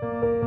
Sono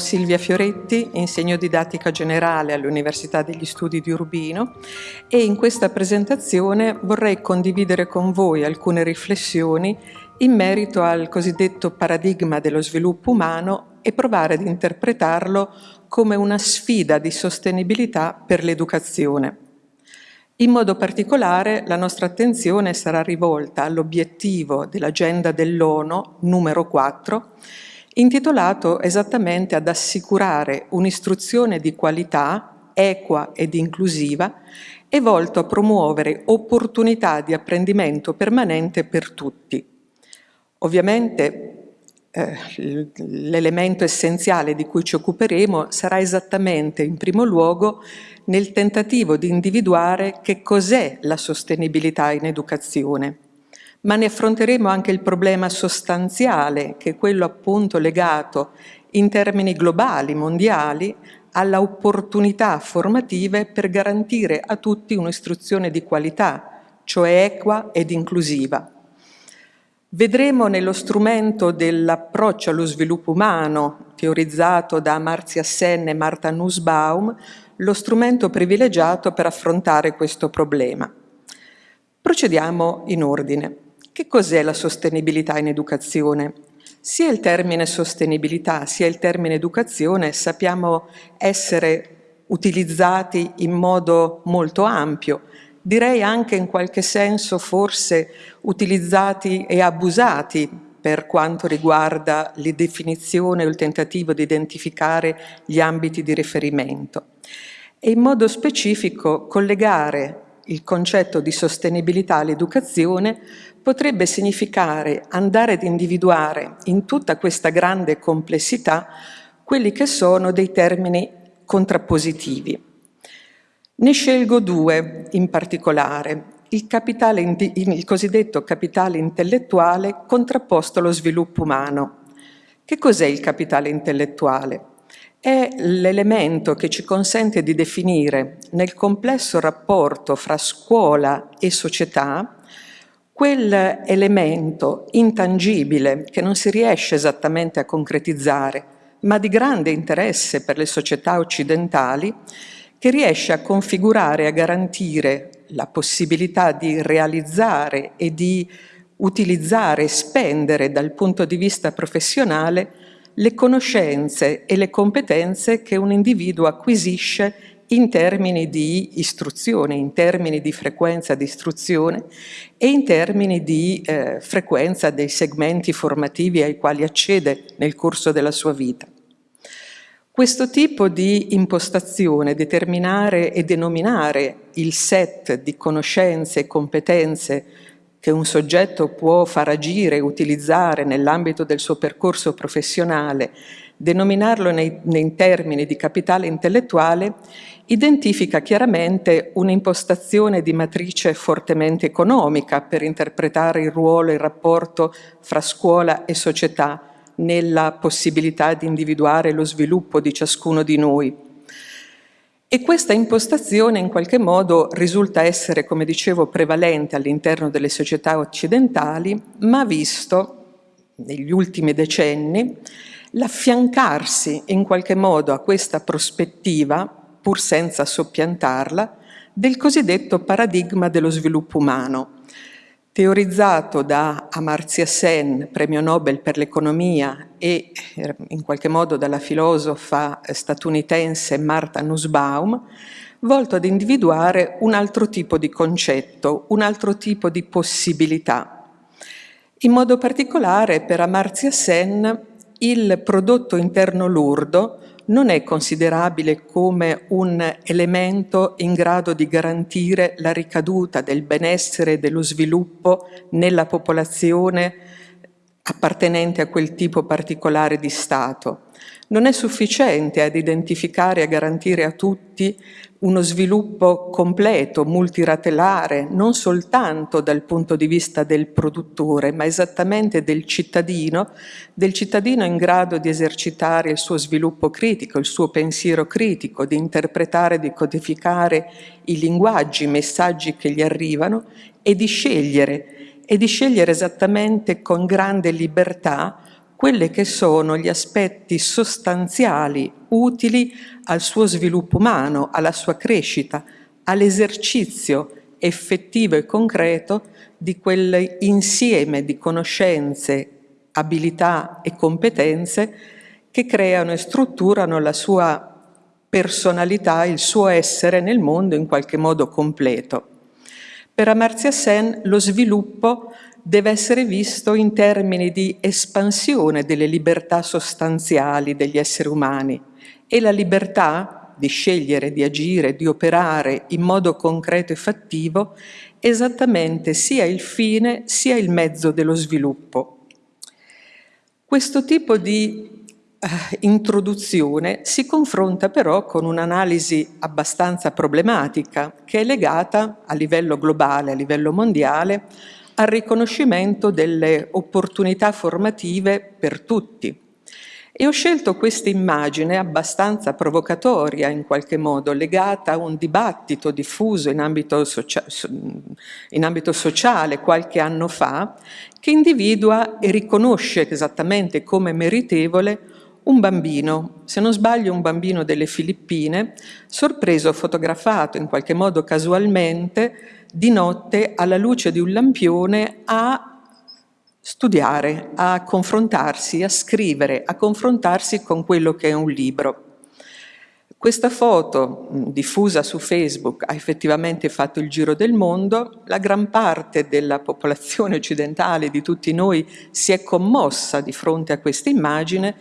Silvia Fioretti, insegno didattica generale all'Università degli Studi di Urbino e in questa presentazione vorrei condividere con voi alcune riflessioni in merito al cosiddetto paradigma dello sviluppo umano e provare ad interpretarlo come una sfida di sostenibilità per l'educazione. In modo particolare la nostra attenzione sarà rivolta all'obiettivo dell'agenda dell'ONU numero 4 intitolato esattamente ad assicurare un'istruzione di qualità, equa ed inclusiva e volto a promuovere opportunità di apprendimento permanente per tutti. Ovviamente eh, l'elemento essenziale di cui ci occuperemo sarà esattamente in primo luogo nel tentativo di individuare che cos'è la sostenibilità in educazione ma ne affronteremo anche il problema sostanziale, che è quello appunto legato in termini globali, mondiali, alla opportunità formative per garantire a tutti un'istruzione di qualità, cioè equa ed inclusiva. Vedremo nello strumento dell'approccio allo sviluppo umano, teorizzato da Amartya Sen e Martha Nussbaum, lo strumento privilegiato per affrontare questo problema. Procediamo in ordine. Che cos'è la sostenibilità in educazione? Sia il termine sostenibilità sia il termine educazione sappiamo essere utilizzati in modo molto ampio, direi anche in qualche senso forse utilizzati e abusati per quanto riguarda le definizioni o il tentativo di identificare gli ambiti di riferimento e in modo specifico collegare il concetto di sostenibilità all'educazione potrebbe significare andare ad individuare in tutta questa grande complessità quelli che sono dei termini contrappositivi. Ne scelgo due in particolare, il, capitale, il cosiddetto capitale intellettuale contrapposto allo sviluppo umano. Che cos'è il capitale intellettuale? È l'elemento che ci consente di definire nel complesso rapporto fra scuola e società quell'elemento intangibile che non si riesce esattamente a concretizzare, ma di grande interesse per le società occidentali, che riesce a configurare e a garantire la possibilità di realizzare e di utilizzare e spendere dal punto di vista professionale le conoscenze e le competenze che un individuo acquisisce in termini di istruzione, in termini di frequenza di istruzione e in termini di eh, frequenza dei segmenti formativi ai quali accede nel corso della sua vita. Questo tipo di impostazione, determinare e denominare il set di conoscenze e competenze che un soggetto può far agire e utilizzare nell'ambito del suo percorso professionale, denominarlo nei, nei termini di capitale intellettuale, identifica chiaramente un'impostazione di matrice fortemente economica per interpretare il ruolo e il rapporto fra scuola e società nella possibilità di individuare lo sviluppo di ciascuno di noi. E questa impostazione in qualche modo risulta essere, come dicevo, prevalente all'interno delle società occidentali, ma visto negli ultimi decenni l'affiancarsi in qualche modo a questa prospettiva pur senza soppiantarla, del cosiddetto paradigma dello sviluppo umano, teorizzato da Amartya Sen, premio Nobel per l'economia, e eh, in qualche modo dalla filosofa statunitense Martha Nussbaum, volto ad individuare un altro tipo di concetto, un altro tipo di possibilità. In modo particolare per Amartya Sen il prodotto interno lurdo non è considerabile come un elemento in grado di garantire la ricaduta del benessere e dello sviluppo nella popolazione appartenente a quel tipo particolare di Stato. Non è sufficiente ad identificare e a garantire a tutti uno sviluppo completo, multiratelare, non soltanto dal punto di vista del produttore, ma esattamente del cittadino, del cittadino in grado di esercitare il suo sviluppo critico, il suo pensiero critico, di interpretare, di codificare i linguaggi, i messaggi che gli arrivano e di scegliere, e di scegliere esattamente con grande libertà quelle che sono gli aspetti sostanziali utili al suo sviluppo umano, alla sua crescita, all'esercizio effettivo e concreto di quell'insieme di conoscenze, abilità e competenze che creano e strutturano la sua personalità, il suo essere nel mondo in qualche modo completo. Per Amartya Sen lo sviluppo deve essere visto in termini di espansione delle libertà sostanziali degli esseri umani e la libertà di scegliere, di agire, di operare in modo concreto e fattivo esattamente sia il fine sia il mezzo dello sviluppo. Questo tipo di Uh, introduzione si confronta però con un'analisi abbastanza problematica che è legata a livello globale, a livello mondiale, al riconoscimento delle opportunità formative per tutti. E ho scelto questa immagine abbastanza provocatoria in qualche modo, legata a un dibattito diffuso in ambito, in ambito sociale qualche anno fa, che individua e riconosce esattamente come meritevole un bambino, se non sbaglio un bambino delle Filippine, sorpreso, fotografato in qualche modo casualmente, di notte alla luce di un lampione a studiare, a confrontarsi, a scrivere, a confrontarsi con quello che è un libro. Questa foto diffusa su Facebook ha effettivamente fatto il giro del mondo, la gran parte della popolazione occidentale, di tutti noi, si è commossa di fronte a questa immagine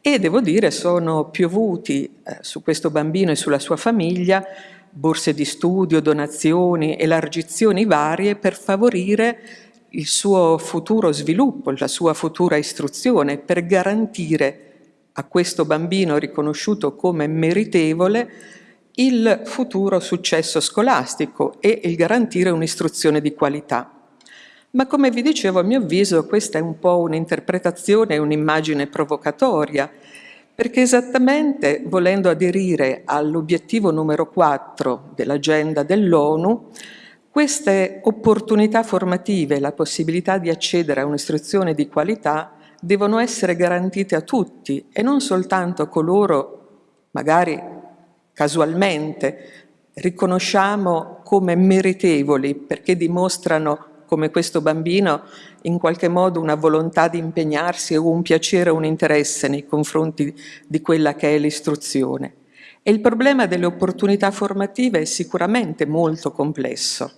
e devo dire sono piovuti eh, su questo bambino e sulla sua famiglia borse di studio, donazioni, elargizioni varie per favorire il suo futuro sviluppo, la sua futura istruzione, per garantire a questo bambino riconosciuto come meritevole il futuro successo scolastico e il garantire un'istruzione di qualità. Ma come vi dicevo, a mio avviso, questa è un po' un'interpretazione, un'immagine provocatoria perché esattamente volendo aderire all'obiettivo numero 4 dell'agenda dell'ONU, queste opportunità formative, la possibilità di accedere a un'istruzione di qualità, devono essere garantite a tutti e non soltanto a coloro, magari casualmente, riconosciamo come meritevoli perché dimostrano come questo bambino in qualche modo una volontà di impegnarsi o un piacere o un interesse nei confronti di quella che è l'istruzione. E il problema delle opportunità formative è sicuramente molto complesso.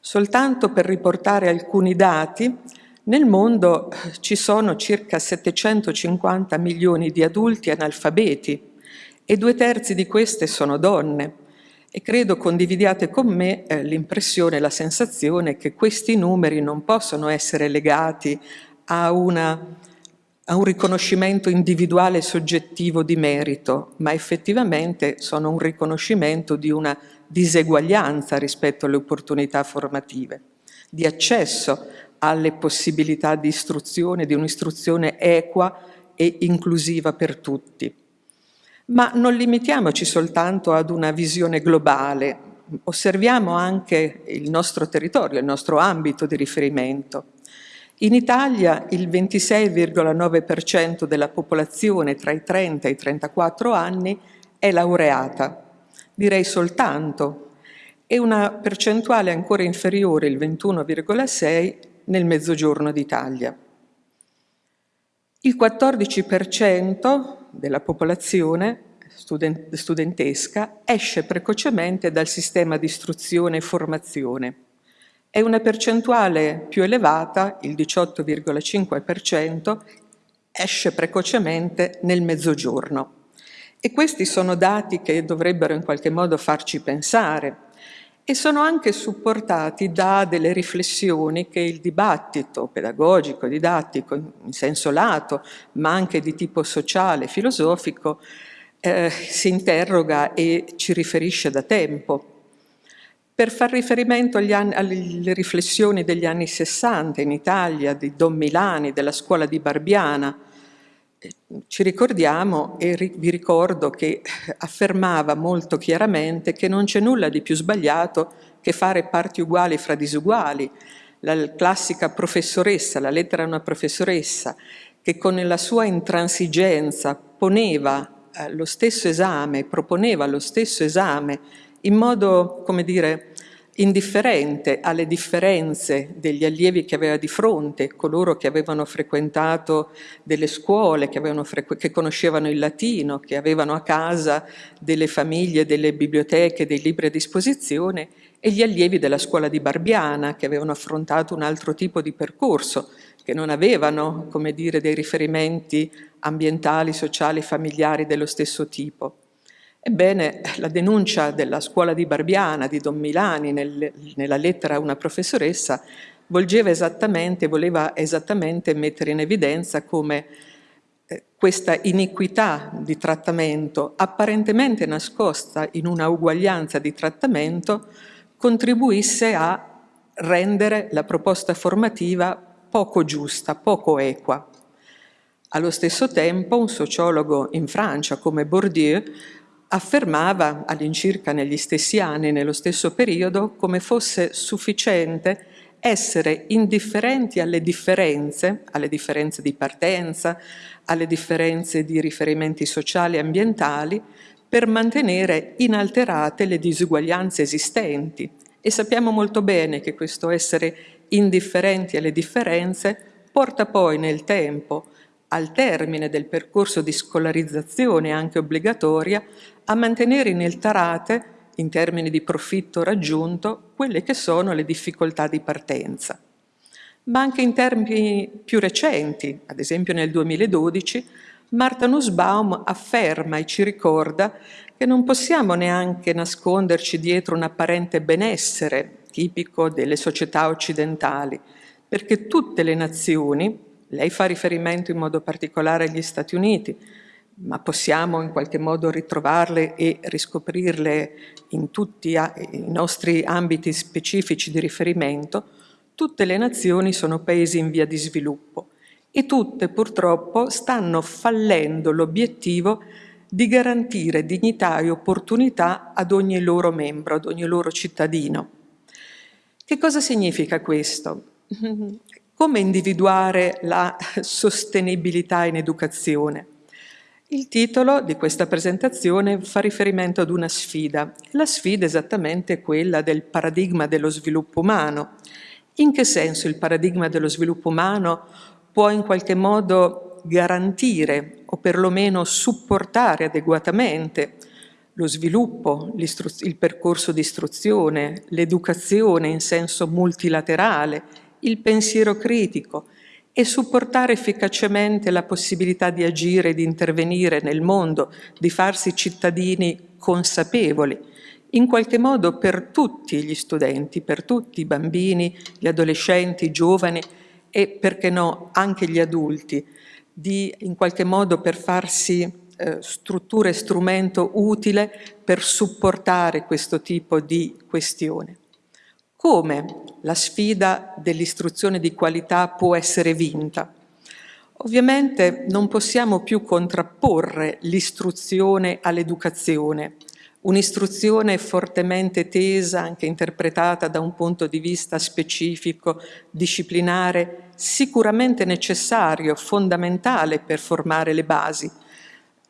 Soltanto per riportare alcuni dati, nel mondo eh, ci sono circa 750 milioni di adulti analfabeti e due terzi di queste sono donne e credo condividiate con me eh, l'impressione, la sensazione che questi numeri non possono essere legati a, una, a un riconoscimento individuale e soggettivo di merito, ma effettivamente sono un riconoscimento di una diseguaglianza rispetto alle opportunità formative, di accesso alle possibilità di istruzione, di un'istruzione equa e inclusiva per tutti. Ma non limitiamoci soltanto ad una visione globale, osserviamo anche il nostro territorio, il nostro ambito di riferimento. In Italia il 26,9% della popolazione tra i 30 e i 34 anni è laureata, direi soltanto, e una percentuale ancora inferiore, il 21,6, nel Mezzogiorno d'Italia. Il 14% della popolazione studentesca esce precocemente dal sistema di istruzione e formazione. È una percentuale più elevata, il 18,5%, esce precocemente nel mezzogiorno. E questi sono dati che dovrebbero in qualche modo farci pensare e sono anche supportati da delle riflessioni che il dibattito pedagogico, didattico, in senso lato, ma anche di tipo sociale, filosofico, eh, si interroga e ci riferisce da tempo. Per far riferimento anni, alle riflessioni degli anni 60 in Italia, di Don Milani, della scuola di Barbiana, ci ricordiamo e vi ricordo che affermava molto chiaramente che non c'è nulla di più sbagliato che fare parti uguali fra disuguali. La classica professoressa, la lettera a una professoressa, che con la sua intransigenza poneva eh, lo stesso esame, proponeva lo stesso esame in modo, come dire, indifferente alle differenze degli allievi che aveva di fronte, coloro che avevano frequentato delle scuole, che, che, conoscevano il latino, che avevano a casa delle famiglie, delle biblioteche, dei libri a disposizione, e gli allievi della scuola di Barbiana, che avevano affrontato un altro tipo di percorso, che non avevano, come dire, dei riferimenti ambientali, sociali, familiari dello stesso tipo. Ebbene, la denuncia della scuola di Barbiana, di Don Milani, nel, nella lettera a una professoressa, volgeva esattamente, voleva esattamente mettere in evidenza come eh, questa iniquità di trattamento, apparentemente nascosta in una uguaglianza di trattamento, contribuisse a rendere la proposta formativa poco giusta, poco equa. Allo stesso tempo un sociologo in Francia come Bourdieu affermava all'incirca negli stessi anni, nello stesso periodo, come fosse sufficiente essere indifferenti alle differenze, alle differenze di partenza, alle differenze di riferimenti sociali e ambientali, per mantenere inalterate le disuguaglianze esistenti. E sappiamo molto bene che questo essere indifferenti alle differenze porta poi nel tempo, al termine del percorso di scolarizzazione anche obbligatoria, a mantenere inalterate, in termini di profitto raggiunto, quelle che sono le difficoltà di partenza. Ma anche in termini più recenti, ad esempio nel 2012, Marta Nussbaum afferma e ci ricorda che non possiamo neanche nasconderci dietro un apparente benessere tipico delle società occidentali, perché tutte le nazioni, lei fa riferimento in modo particolare agli Stati Uniti, ma possiamo in qualche modo ritrovarle e riscoprirle in tutti i nostri ambiti specifici di riferimento, tutte le nazioni sono paesi in via di sviluppo e tutte purtroppo stanno fallendo l'obiettivo di garantire dignità e opportunità ad ogni loro membro, ad ogni loro cittadino. Che cosa significa questo? Come individuare la sostenibilità in educazione? Il titolo di questa presentazione fa riferimento ad una sfida. La sfida è esattamente quella del paradigma dello sviluppo umano. In che senso il paradigma dello sviluppo umano può in qualche modo garantire o perlomeno supportare adeguatamente lo sviluppo, il percorso di istruzione, l'educazione in senso multilaterale, il pensiero critico, e supportare efficacemente la possibilità di agire, di intervenire nel mondo, di farsi cittadini consapevoli, in qualche modo per tutti gli studenti, per tutti i bambini, gli adolescenti, i giovani e, perché no, anche gli adulti, di in qualche modo per farsi eh, struttura e strumento utile per supportare questo tipo di questione. Come la sfida dell'istruzione di qualità può essere vinta? Ovviamente non possiamo più contrapporre l'istruzione all'educazione, un'istruzione fortemente tesa, anche interpretata da un punto di vista specifico, disciplinare, sicuramente necessario, fondamentale per formare le basi.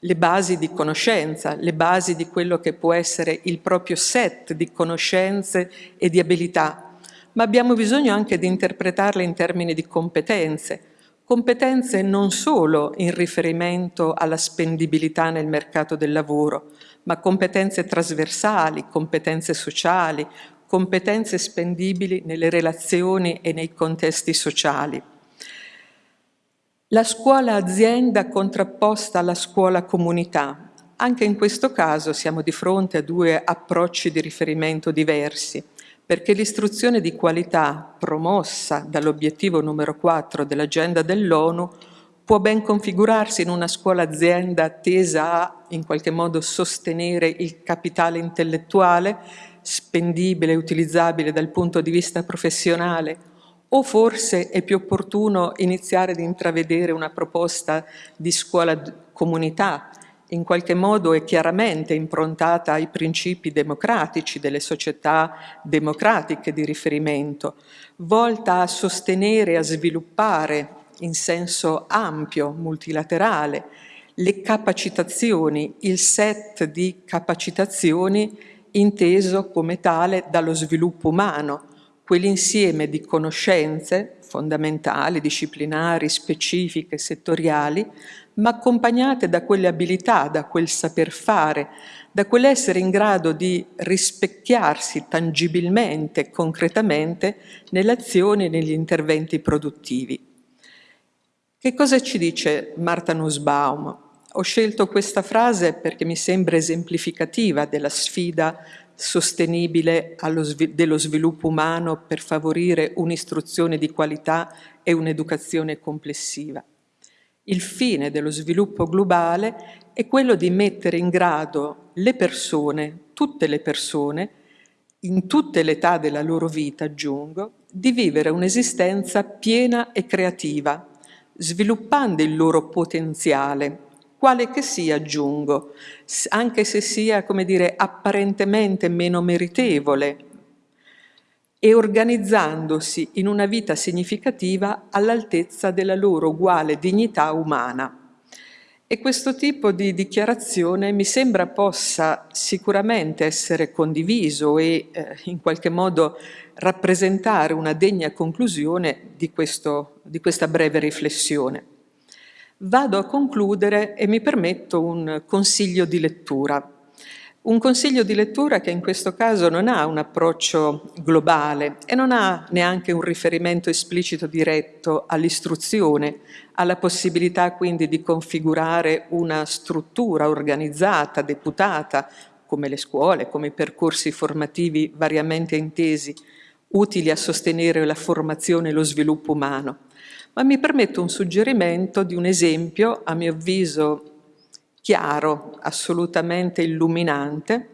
Le basi di conoscenza, le basi di quello che può essere il proprio set di conoscenze e di abilità, ma abbiamo bisogno anche di interpretarle in termini di competenze, competenze non solo in riferimento alla spendibilità nel mercato del lavoro, ma competenze trasversali, competenze sociali, competenze spendibili nelle relazioni e nei contesti sociali. La scuola azienda contrapposta alla scuola comunità. Anche in questo caso siamo di fronte a due approcci di riferimento diversi, perché l'istruzione di qualità promossa dall'obiettivo numero 4 dell'agenda dell'ONU può ben configurarsi in una scuola azienda tesa a in qualche modo sostenere il capitale intellettuale spendibile e utilizzabile dal punto di vista professionale o forse è più opportuno iniziare ad intravedere una proposta di scuola comunità, in qualche modo è chiaramente improntata ai principi democratici delle società democratiche di riferimento, volta a sostenere e a sviluppare in senso ampio, multilaterale, le capacitazioni, il set di capacitazioni inteso come tale dallo sviluppo umano, quell'insieme di conoscenze fondamentali, disciplinari, specifiche, settoriali, ma accompagnate da quelle abilità, da quel saper fare, da quell'essere in grado di rispecchiarsi tangibilmente, concretamente, nelle azioni e negli interventi produttivi. Che cosa ci dice Marta Nussbaum? Ho scelto questa frase perché mi sembra esemplificativa della sfida sostenibile dello sviluppo umano per favorire un'istruzione di qualità e un'educazione complessiva. Il fine dello sviluppo globale è quello di mettere in grado le persone, tutte le persone, in tutte le età della loro vita, aggiungo, di vivere un'esistenza piena e creativa, sviluppando il loro potenziale, quale che sia, aggiungo, anche se sia, come dire, apparentemente meno meritevole, e organizzandosi in una vita significativa all'altezza della loro uguale dignità umana. E questo tipo di dichiarazione mi sembra possa sicuramente essere condiviso e eh, in qualche modo rappresentare una degna conclusione di, questo, di questa breve riflessione. Vado a concludere e mi permetto un consiglio di lettura. Un consiglio di lettura che in questo caso non ha un approccio globale e non ha neanche un riferimento esplicito diretto all'istruzione, alla possibilità quindi di configurare una struttura organizzata, deputata, come le scuole, come i percorsi formativi variamente intesi, utili a sostenere la formazione e lo sviluppo umano ma mi permetto un suggerimento di un esempio, a mio avviso chiaro, assolutamente illuminante,